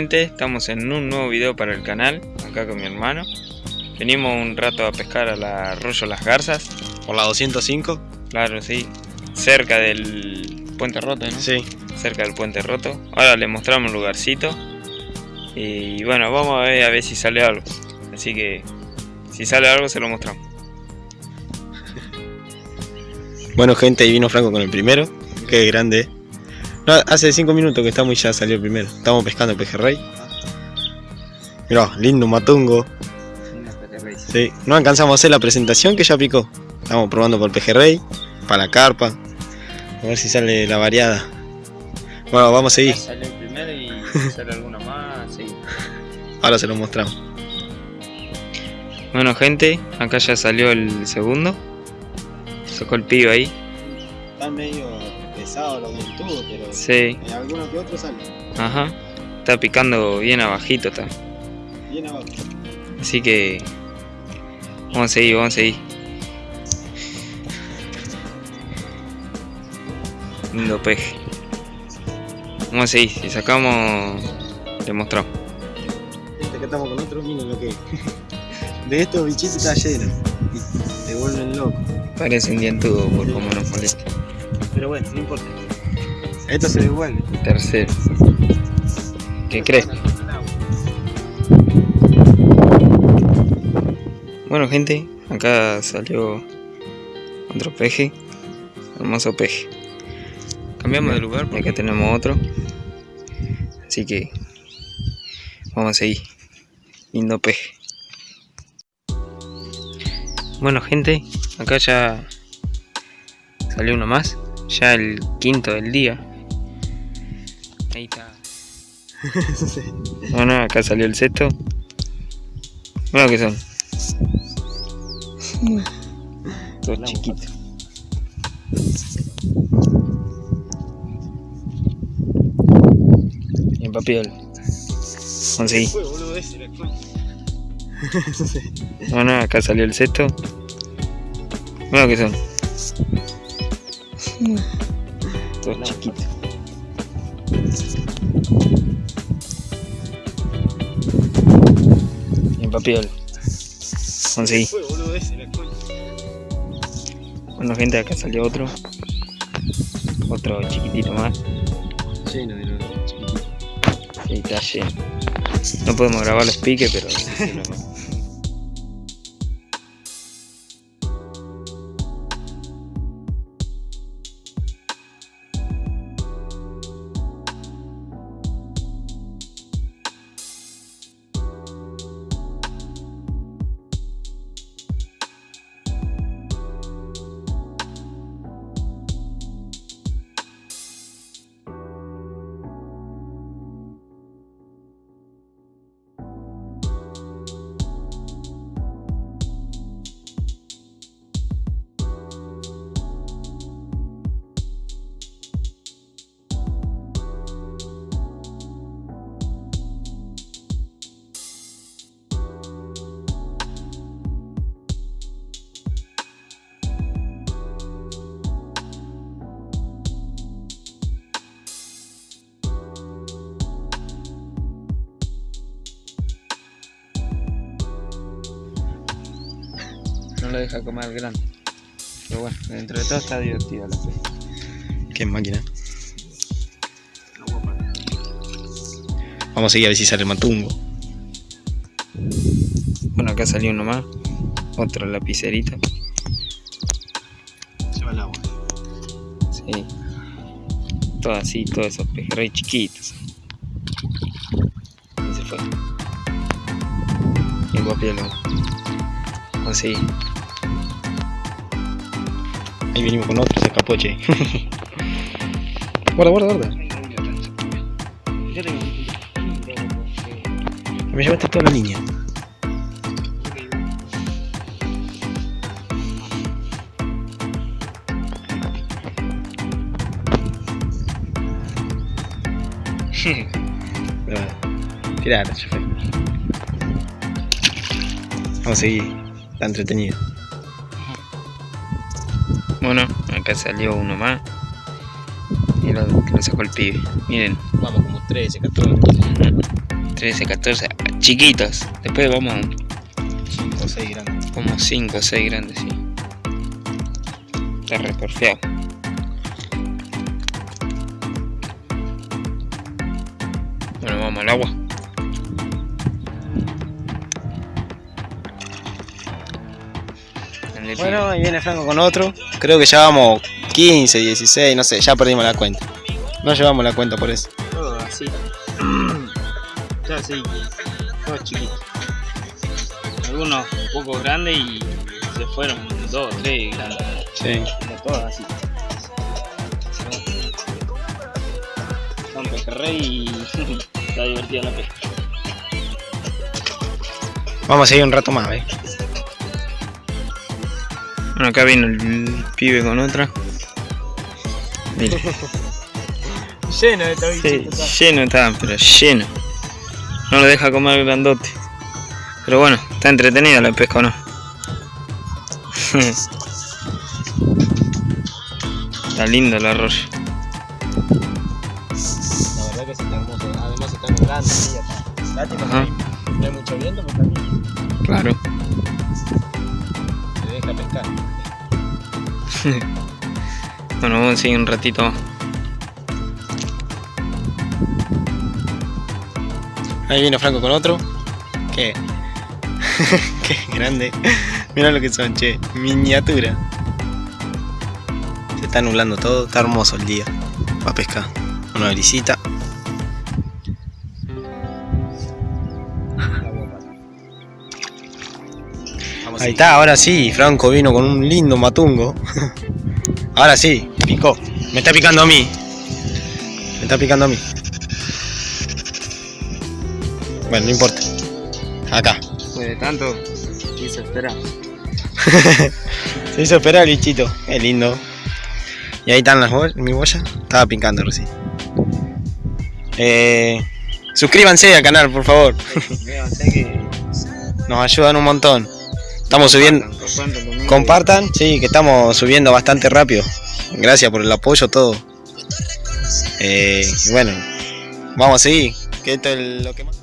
gente, estamos en un nuevo video para el canal, acá con mi hermano. Venimos un rato a pescar al arroyo Las Garzas. Por la 205. Claro, sí. Cerca del puente roto, ¿no? Sí. Cerca del puente roto. Ahora le mostramos el lugarcito. Y bueno, vamos a ver a ver si sale algo. Así que si sale algo se lo mostramos. Bueno gente, ahí vino Franco con el primero. Qué grande. No, hace 5 minutos que estamos y ya salió el primero. Estamos pescando pejerrey. Mirá, lindo matungo. Sí, no alcanzamos a hacer la presentación que ya picó. Estamos probando por pejerrey, para la carpa. A ver si sale la variada. Bueno, vamos a seguir. Sale el primero y sale alguna más, sí. Ahora se lo mostramos. Bueno gente, acá ya salió el segundo. Sacó el pibe ahí. Están medio pesados los dentudos, pero Sí, en algunos que otros salen. ajá. Está picando bien abajito está. Bien abajo. Así que vamos a seguir, vamos a seguir. Lindo peje. Vamos a seguir, si sacamos le mostramos. Este que estamos con otro, lo que. De estos bichitos está lleno. Te vuelven loco. Parece un dientudo por cómo nos molesta. Pero bueno, no importa. Esto se devuelve. Tercero. ¿Qué crees? Bueno gente, acá salió otro peje. Hermoso peje. Cambiamos de lugar porque acá tenemos otro. Así que vamos a seguir. Lindo peje. Bueno gente, acá ya salió uno más. Ya el quinto del día. Ahí está. Bueno, acá salió el sexto. Bueno, que son. Dos chiquitos. Bien, papiol. Conseguí. Bueno, acá salió el sexto. Bueno, que son. Dos chiquitos. Bien, papiol. Conseguí. Bueno, gente, acá salió otro. Otro chiquitito más. Lleno de los chiquititos. Sí, está lleno. No podemos grabar los piques, pero. No lo deja comer grande. Pero bueno, dentro de todo está divertido la pesca. Qué máquina. Vamos a seguir a ver si sale el matungo. Bueno, acá salió uno más. Otro lapicerito. Se va el agua. Sí. Todo así, todos esos pejerrey chiquitos. Y se fue. Bien guapielo. Conseguí. Ahí venimos con otro, se escapó, che. guarda, guarda, guarda. Me llevaste toda la línea. Ya fue. Vamos a seguir. Está entretenido. Bueno, acá salió uno más. Y lo, lo sacó el pibe. Miren. Vamos como 13, 14. Ujú. 13, 14, chiquitos. Después vamos 5 o 6 grandes. como 5 o 6 grandes, sí. Está re porfiado. Bueno, vamos al agua. Bueno, ahí viene Franco con otro. Creo que ya vamos 15, 16, no sé, ya perdimos la cuenta. No llevamos la cuenta por eso. todo así. ya sí, todos chiquitos. Algunos un poco grandes y se fueron dos, tres grandes. Sí. Pero todos así. Son pejerrey y está divertida la pesca. Vamos a seguir un rato más, ¿eh? Bueno, acá vino el pibe con otra. Mira, Lleno de todo sí, lleno está, pero lleno. No lo deja comer el grandote. Pero bueno, está entretenida la pesca o no. está lindo el arroyo. La verdad que sí está hermoso. Además está nublando, sí, acá. Lástima Ajá. no hay mucho viento, pero también Claro. se deja pescar. Bueno, vamos a seguir un ratito. Ahí vino Franco con otro. ¿Qué? Qué grande. Mira lo que son, che. Miniatura. Se está nublando todo. Está hermoso el día. Va a pescar. Una brisita. Ahí está, ahora sí, Franco vino con un lindo matungo. Ahora sí, picó. Me está picando a mí. Me está picando a mí. Bueno, no importa. Acá. Pues de tanto, quiso esperar. Se hizo esperar el bichito. Qué lindo. Y ahí están las boyas, mi boya. Estaba picando recién. Eh, suscríbanse al canal, por favor. Véanse que Nos ayudan un montón. Estamos subiendo. compartan sí, que estamos subiendo bastante rápido. Gracias por el apoyo, todo. Eh, y bueno, vamos a seguir. Que esto es lo que más.